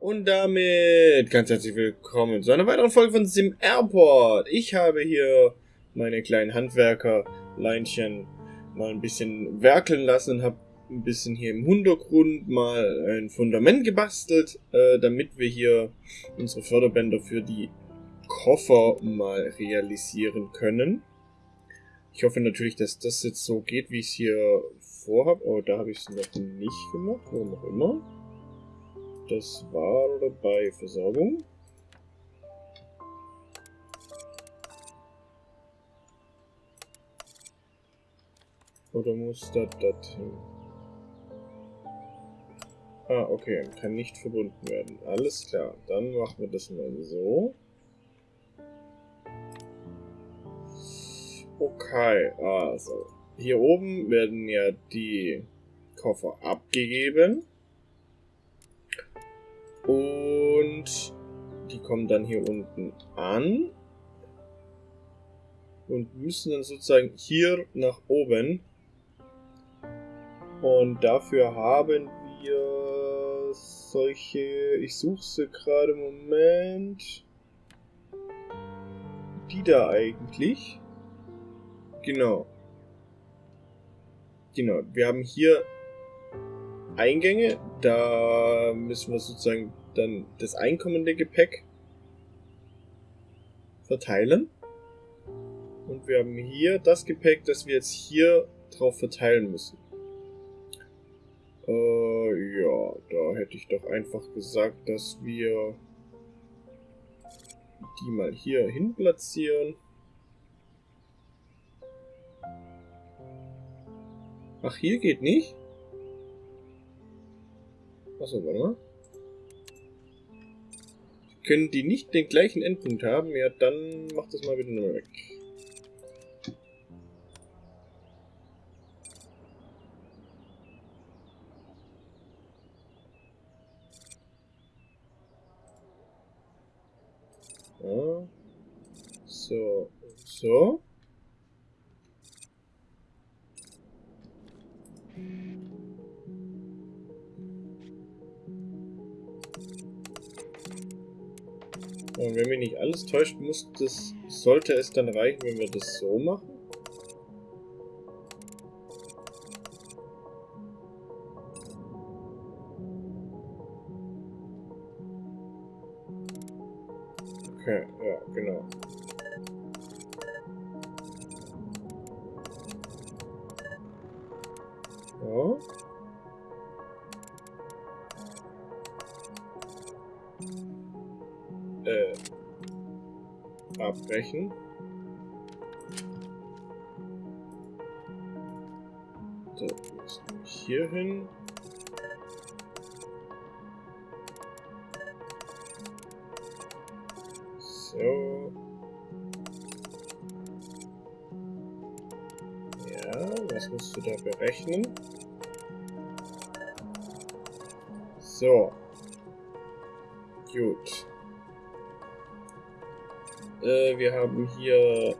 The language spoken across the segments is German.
Und damit ganz herzlich willkommen zu einer weiteren Folge von Sim Airport. Ich habe hier meine kleinen Handwerkerleinchen mal ein bisschen werkeln lassen und habe ein bisschen hier im Hintergrund mal ein Fundament gebastelt, äh, damit wir hier unsere Förderbänder für die Koffer mal realisieren können. Ich hoffe natürlich, dass das jetzt so geht, wie ich es hier vorhabe. Oh, da habe ich es noch nicht gemacht, warum auch immer. Das war bei Versorgung. Oder muss das dorthin? Ah, okay. Kann nicht verbunden werden. Alles klar. Dann machen wir das mal so. Okay, also. Hier oben werden ja die Koffer abgegeben. Und die kommen dann hier unten an. Und müssen dann sozusagen hier nach oben. Und dafür haben wir solche... Ich suche sie gerade Moment. Die da eigentlich. Genau. Genau. Wir haben hier Eingänge. Da müssen wir sozusagen dann das einkommende Gepäck verteilen. Und wir haben hier das Gepäck, das wir jetzt hier drauf verteilen müssen. Äh, ja, da hätte ich doch einfach gesagt, dass wir die mal hier hin platzieren. Ach, hier geht nicht? Achso, warte mal. Können die nicht den gleichen Endpunkt haben? Ja, dann macht das mal wieder nur weg. Täuscht, muss das, sollte es dann reichen, wenn wir das so machen. Okay, ja, genau. Abbrechen. So, hier hin. So. Ja, was musst du da berechnen? So. Gut. Äh, wir haben hier...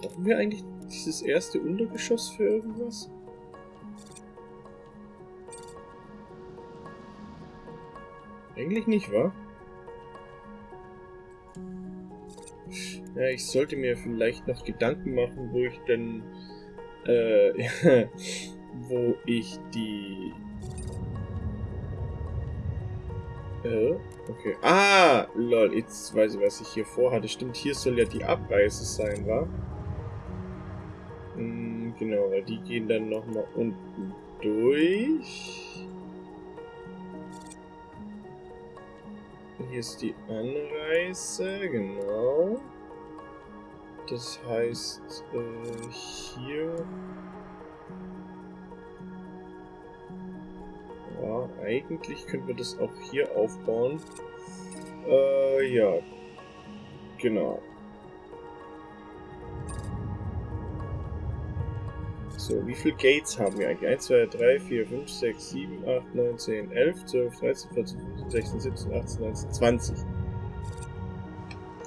Brauchen wir eigentlich dieses erste Untergeschoss für irgendwas? Eigentlich nicht, wa? Ja, ich sollte mir vielleicht noch Gedanken machen, wo ich denn... Äh, wo ich die Äh, okay. Ah, lol, jetzt weiß ich, was ich hier vorhatte. Stimmt, hier soll ja die Abreise sein, wa? Hm, genau, weil die gehen dann nochmal unten durch. Hier ist die Anreise, genau. Das heißt, äh, hier Ja, eigentlich können wir das auch hier aufbauen. Äh, ja. Genau. So, wie viele Gates haben wir eigentlich? 1, 2, 3, 4, 5, 6, 7, 8, 9, 10, 11, 12, 13, 14, 15, 16, 17, 18, 19, 20.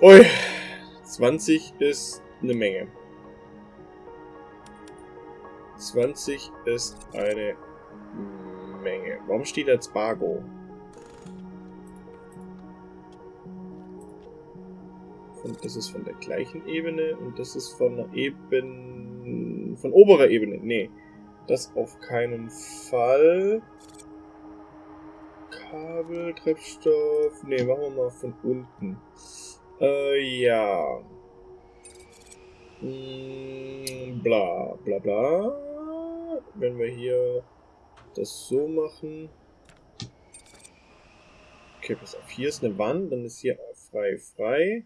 Ui, 20 ist eine Menge. 20 ist eine Menge. Warum steht jetzt Bargo? Und das ist von der gleichen Ebene und das ist von der Ebene. von oberer Ebene. Nee. Das auf keinen Fall. Kabel, Treibstoff. Nee, machen wir mal von unten. Äh, ja. Hm, bla, bla, bla. Wenn wir hier das so machen. Okay, pass auf. Hier ist eine Wand, dann ist hier frei, frei.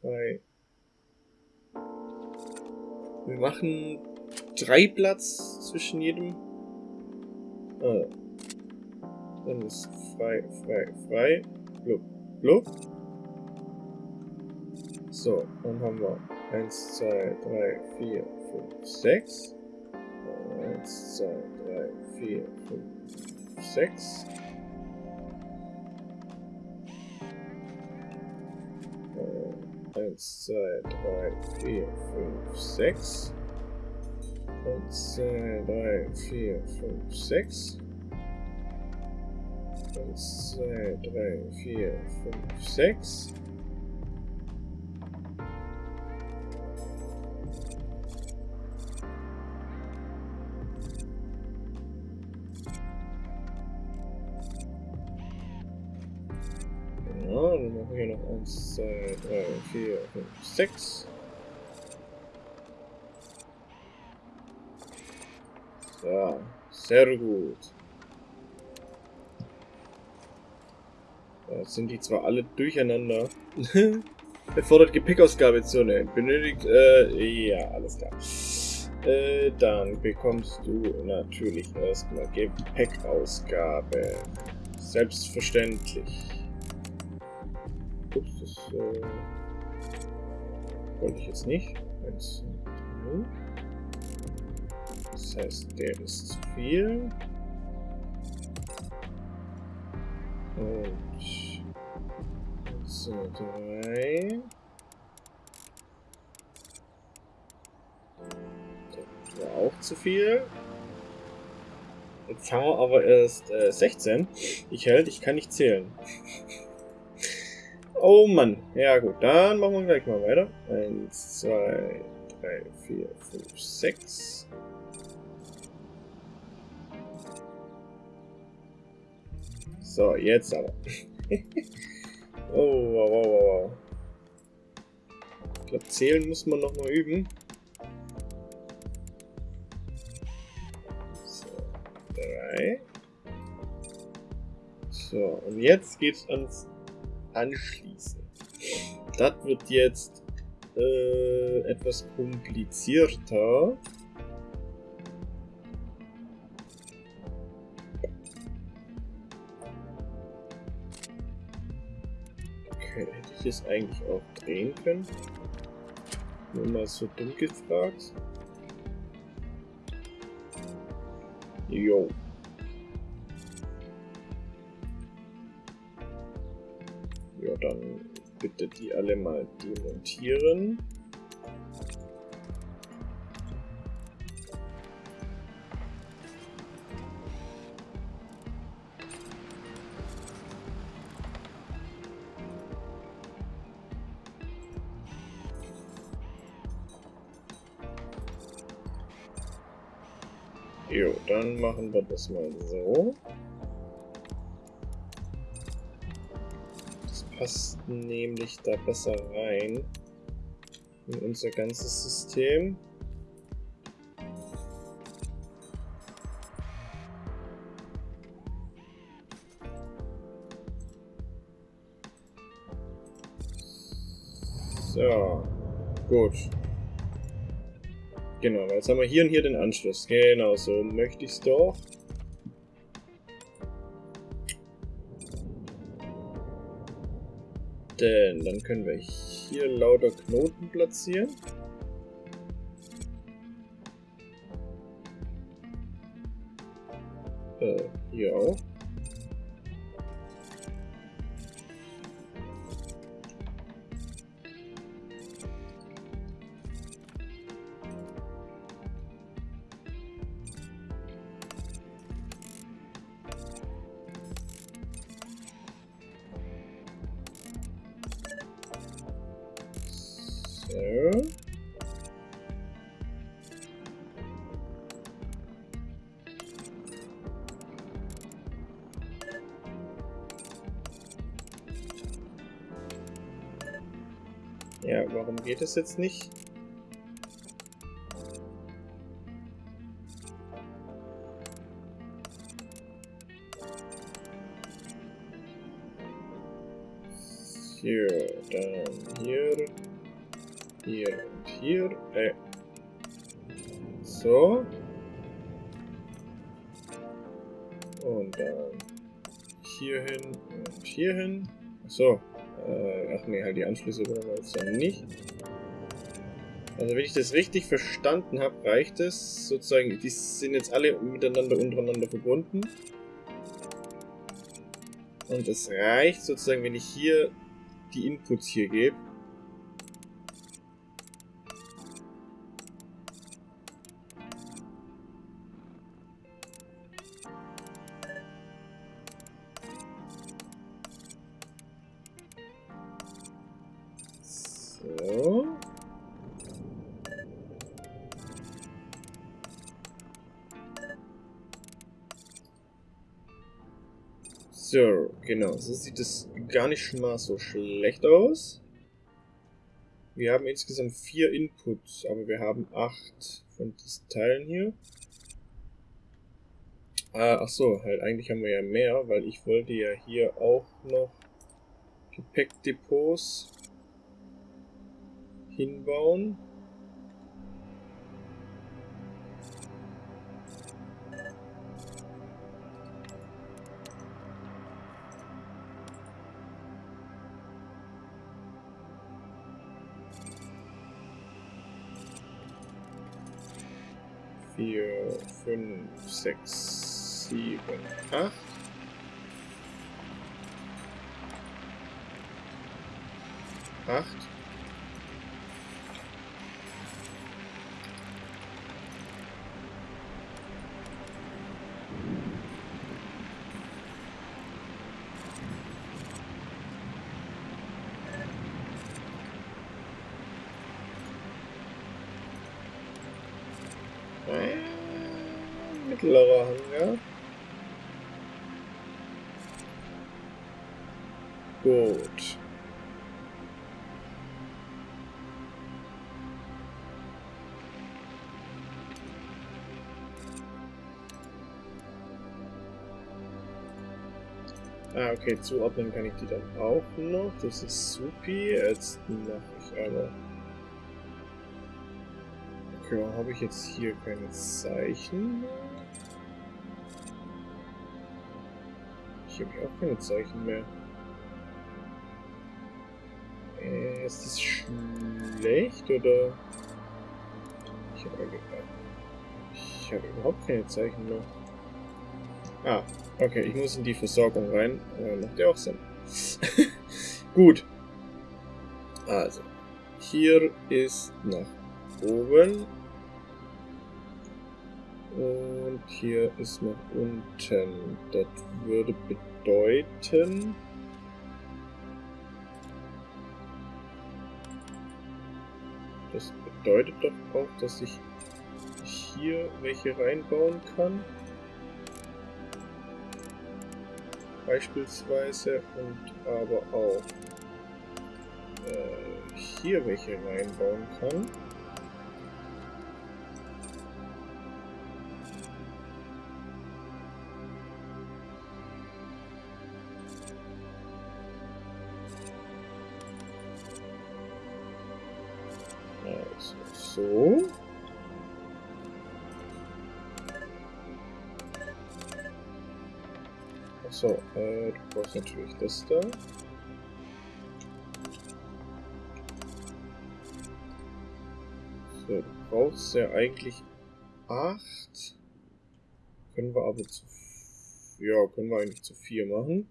Frei. Wir machen drei Platz zwischen jedem. Ah. Dann ist frei, frei, frei. Blub, blub. So, dann haben wir 1, 2, 3, 4, 5, 6. 1, 2, 3, 4, 5, 6. Eins, zwei, drei, vier, fünf, sechs. Eins, zwei, drei, vier, fünf, sechs. Eins, zwei, drei, vier, fünf, sechs. Ja, dann machen wir hier noch 1, 2, 3, 4, 5, 6. So, sehr gut. Jetzt sind die zwar alle durcheinander. Erfordert Gepäckausgabezone. Benötigt, äh, ja, alles klar. Äh, dann bekommst du natürlich erstmal Gepäckausgabe. Selbstverständlich. Ups, das äh, wollte ich jetzt nicht. 1, 2, 3. Das heißt, der ist zu viel. Und 1, 2, zu viel. Jetzt haben wir aber erst äh, 16. Ich hält, ich kann nicht zählen. Oh Mann. Ja gut, dann machen wir gleich mal weiter. 1, 2, 3, 4, 5, 6. So, jetzt aber. oh, wow, wow, wow. Ich glaube, zählen muss man noch mal üben. Drei. So, und jetzt geht's ans Anschließen. Das wird jetzt äh, etwas komplizierter. Okay, hätte ich es eigentlich auch drehen können? Nur mal so dumm gefragt. Jo. Dann bitte die alle mal demontieren. Jo, dann machen wir das mal so. Passt nämlich da besser rein in unser ganzes System. So, gut. Genau, jetzt haben wir hier und hier den Anschluss. Genau, so möchte ich es doch. Denn dann können wir hier lauter Knoten platzieren. Äh, hier auch. Geht es jetzt nicht? Hier, dann hier, hier und hier. Äh. So. Und dann hier hin und hier hin. So. Äh, ach nee, halt die Anschlüsse brauchen wir jetzt dann nicht. Also wenn ich das richtig verstanden habe, reicht es sozusagen, die sind jetzt alle miteinander untereinander verbunden. Und es reicht sozusagen, wenn ich hier die Inputs hier gebe. Genau. So sieht es gar nicht mal so schlecht aus. Wir haben insgesamt vier Inputs, aber wir haben acht von diesen Teilen hier. Ah, ach so, halt eigentlich haben wir ja mehr, weil ich wollte ja hier auch noch Gepäckdepots hinbauen. Vier, fünf, sechs, sieben, acht. Acht. Äh, mittlerer Hangar. Gut. Ah, okay, zuordnen kann ich die dann auch noch. Das ist supi. Jetzt mache ich aber Okay, warum habe ich jetzt hier keine Zeichen? Ich habe auch keine Zeichen mehr. Äh, ist das schlecht oder? Ich habe ich überhaupt keine Zeichen mehr. Ah, okay, ich muss in die Versorgung rein. Äh, macht ja auch Sinn. Gut. Also, hier ist nach oben und hier ist nach unten. Das würde bedeuten... Das bedeutet doch auch, dass ich hier welche reinbauen kann. Beispielsweise und aber auch äh, hier welche reinbauen kann. So. Achso, äh, du brauchst natürlich das da. So, du brauchst ja eigentlich 8. Können wir aber zu... Ja, können wir eigentlich zu 4 machen.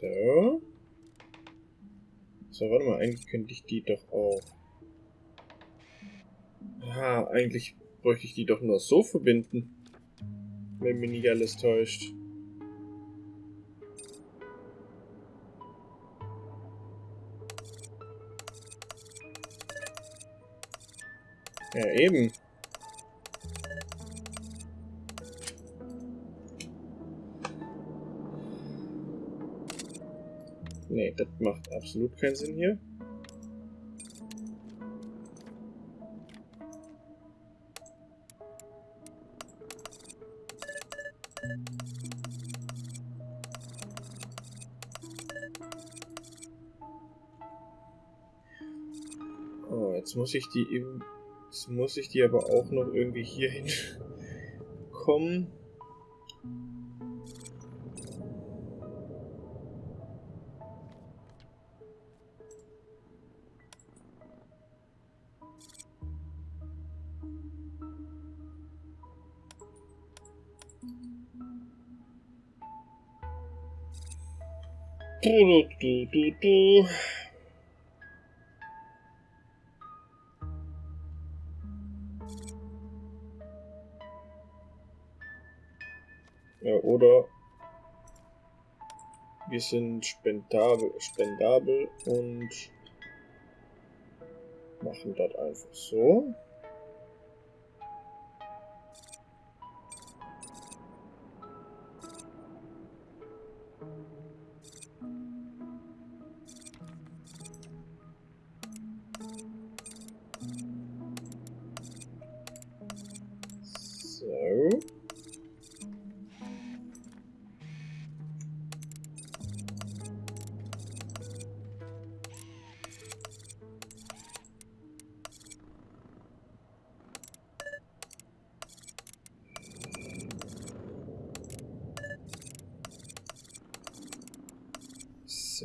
So. So, warte mal, eigentlich könnte ich die doch auch... Ah, eigentlich bräuchte ich die doch nur so verbinden. Wenn mich nicht alles täuscht. Ja, eben. Nee, das macht absolut keinen Sinn hier. Oh, jetzt muss ich die eben Jetzt muss ich die aber auch noch irgendwie hier hin Ja, oder wir sind spendabel, spendabel und machen das einfach. So.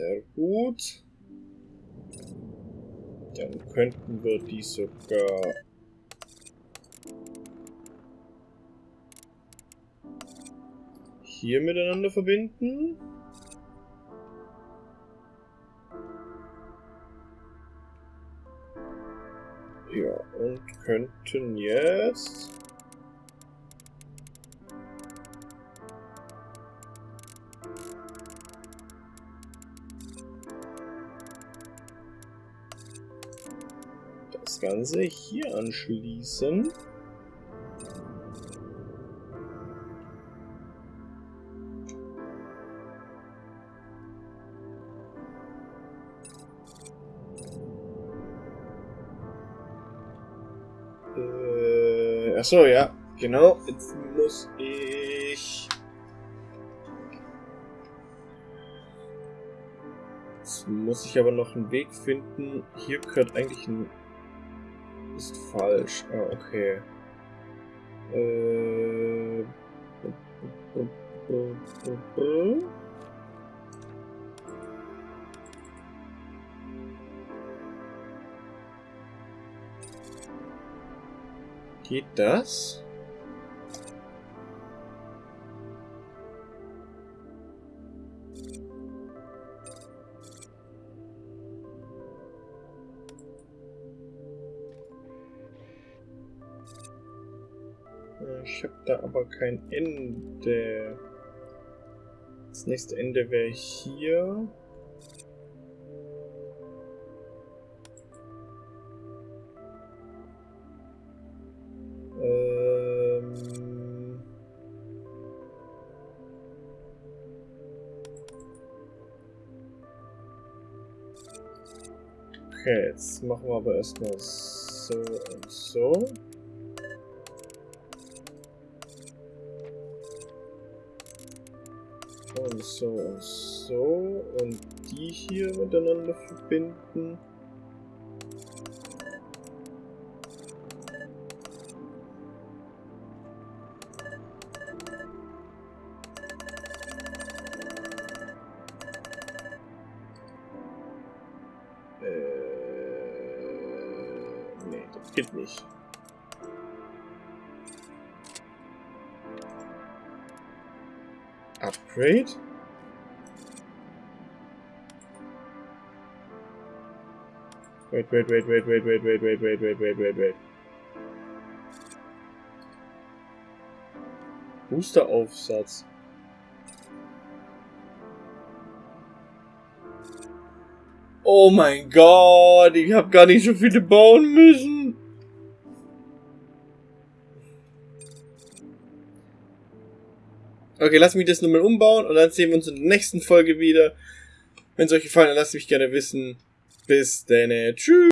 Sehr gut. Dann könnten wir die sogar... hier miteinander verbinden. Ja, und könnten jetzt... Ganze hier anschließen. Äh, achso, ja, genau. Jetzt muss ich... Jetzt muss ich aber noch einen Weg finden. Hier gehört eigentlich ein ist falsch. Ah, okay. Äh. Geht das? Da aber kein Ende. Das nächste Ende wäre hier. Ähm okay, jetzt machen wir aber erstmal so und so. Und so und so und die hier miteinander verbinden. Upgrade. Wait, wait, wait, wait, wait, wait, wait, wait, wait, wait, wait, wait, wait. Boosteraufsatz. Oh mein Gott, ich habe gar nicht so viele bauen müssen. Okay, lass mich das nochmal umbauen und dann sehen wir uns in der nächsten Folge wieder. Wenn es euch gefallen hat, lasst mich gerne wissen. Bis dann. Tschüss.